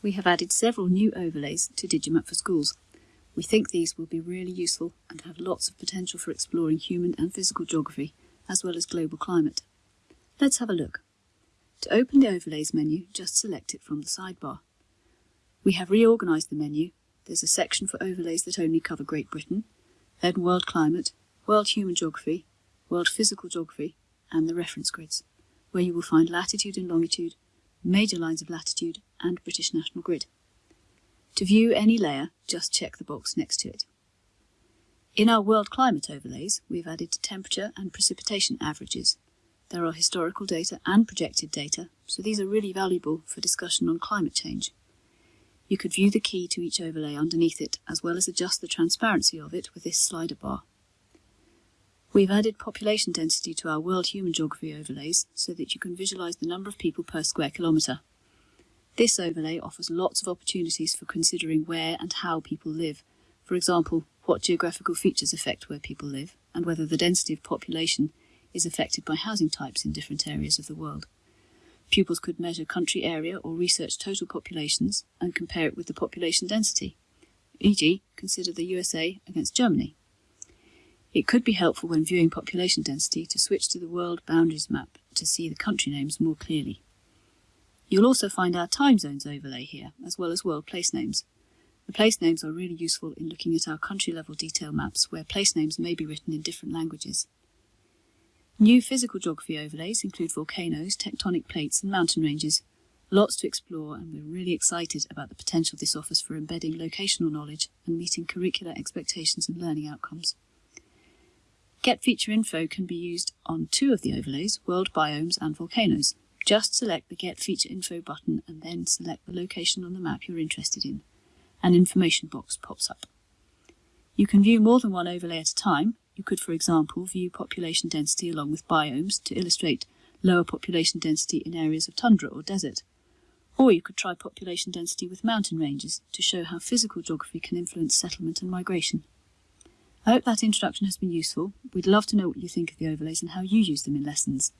We have added several new overlays to Digimap for Schools. We think these will be really useful and have lots of potential for exploring human and physical geography, as well as global climate. Let's have a look. To open the Overlays menu, just select it from the sidebar. We have reorganised the menu. There's a section for overlays that only cover Great Britain, then World Climate, World Human Geography, World Physical Geography, and the reference grids, where you will find latitude and longitude, major lines of latitude, and British National Grid. To view any layer, just check the box next to it. In our world climate overlays, we've added temperature and precipitation averages. There are historical data and projected data, so these are really valuable for discussion on climate change. You could view the key to each overlay underneath it, as well as adjust the transparency of it with this slider bar. We've added population density to our World Human Geography overlays so that you can visualise the number of people per square kilometre. This overlay offers lots of opportunities for considering where and how people live. For example, what geographical features affect where people live, and whether the density of population is affected by housing types in different areas of the world. Pupils could measure country area or research total populations and compare it with the population density. E.g., consider the USA against Germany. It could be helpful when viewing population density to switch to the world boundaries map to see the country names more clearly. You'll also find our time zones overlay here, as well as world place names. The place names are really useful in looking at our country level detail maps where place names may be written in different languages. New physical geography overlays include volcanoes, tectonic plates and mountain ranges. Lots to explore and we're really excited about the potential this offers for embedding locational knowledge and meeting curricular expectations and learning outcomes. Get feature info can be used on two of the overlays, world biomes and volcanoes. Just select the Get Feature Info button and then select the location on the map you're interested in. An information box pops up. You can view more than one overlay at a time. You could, for example, view population density along with biomes to illustrate lower population density in areas of tundra or desert. Or you could try population density with mountain ranges to show how physical geography can influence settlement and migration. I hope that introduction has been useful. We'd love to know what you think of the overlays and how you use them in lessons.